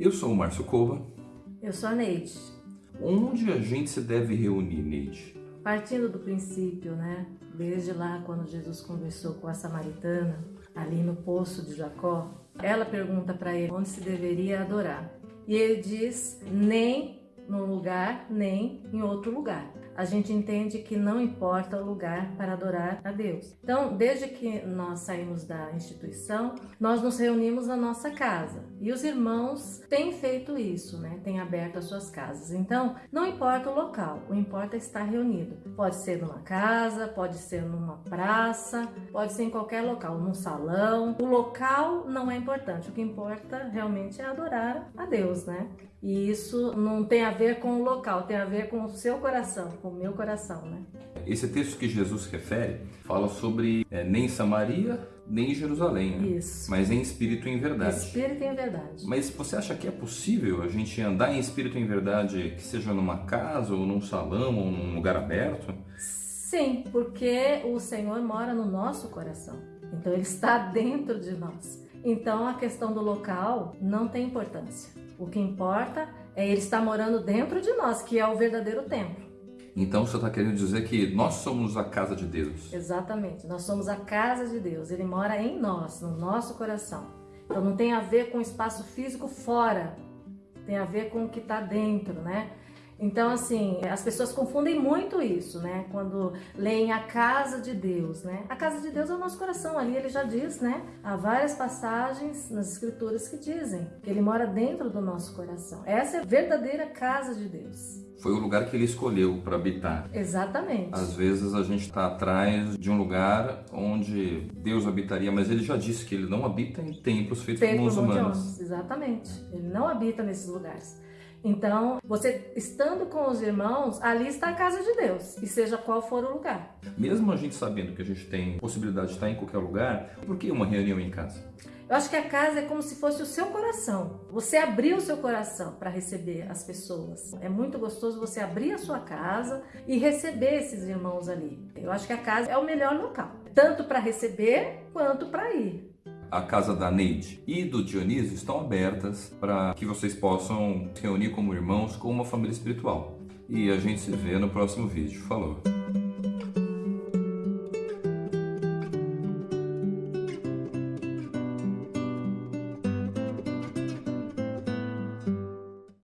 Eu sou o Márcio Cova. Eu sou a Neide. Onde a gente se deve reunir, Neide? Partindo do princípio, né? Desde lá, quando Jesus conversou com a samaritana, ali no poço de Jacó, ela pergunta para ele onde se deveria adorar. E ele diz: nem num lugar, nem em outro lugar a gente entende que não importa o lugar para adorar a Deus. Então, desde que nós saímos da instituição, nós nos reunimos na nossa casa. E os irmãos têm feito isso, né? Têm aberto as suas casas. Então, não importa o local, o importa é estar reunido. Pode ser numa casa, pode ser numa praça, pode ser em qualquer local, num salão. O local não é importante, o que importa realmente é adorar a Deus, né? E isso não tem a ver com o local, tem a ver com o seu coração, com o meu coração, né? Esse texto que Jesus refere fala sobre é, nem Samaria, nem Jerusalém, né? Isso. mas em espírito e em verdade. Espírito e em verdade. Mas você acha que é possível a gente andar em espírito e em verdade, que seja numa casa, ou num salão, ou num lugar aberto? Sim, porque o Senhor mora no nosso coração. Então ele está dentro de nós. Então a questão do local não tem importância. O que importa é ele estar morando dentro de nós, que é o verdadeiro templo. Então você está querendo dizer que nós somos a casa de Deus? Exatamente, nós somos a casa de Deus. Ele mora em nós, no nosso coração. Então não tem a ver com o espaço físico fora, tem a ver com o que está dentro, né? Então, assim, as pessoas confundem muito isso, né? Quando leem a casa de Deus, né? A casa de Deus é o nosso coração, ali ele já diz, né? Há várias passagens nas escrituras que dizem que ele mora dentro do nosso coração. Essa é a verdadeira casa de Deus. Foi o lugar que ele escolheu para habitar. Exatamente. Às vezes a gente está atrás de um lugar onde Deus habitaria, mas ele já disse que ele não habita em templos feitos Feito por mãos homens, Exatamente. Ele não habita nesses lugares. Então, você estando com os irmãos, ali está a casa de Deus, e seja qual for o lugar. Mesmo a gente sabendo que a gente tem possibilidade de estar em qualquer lugar, por que uma reunião em casa? Eu acho que a casa é como se fosse o seu coração. Você abriu o seu coração para receber as pessoas. É muito gostoso você abrir a sua casa e receber esses irmãos ali. Eu acho que a casa é o melhor local, tanto para receber quanto para ir. A casa da Neide e do Dionísio estão abertas para que vocês possam se reunir como irmãos com uma família espiritual. E a gente se vê no próximo vídeo. Falou!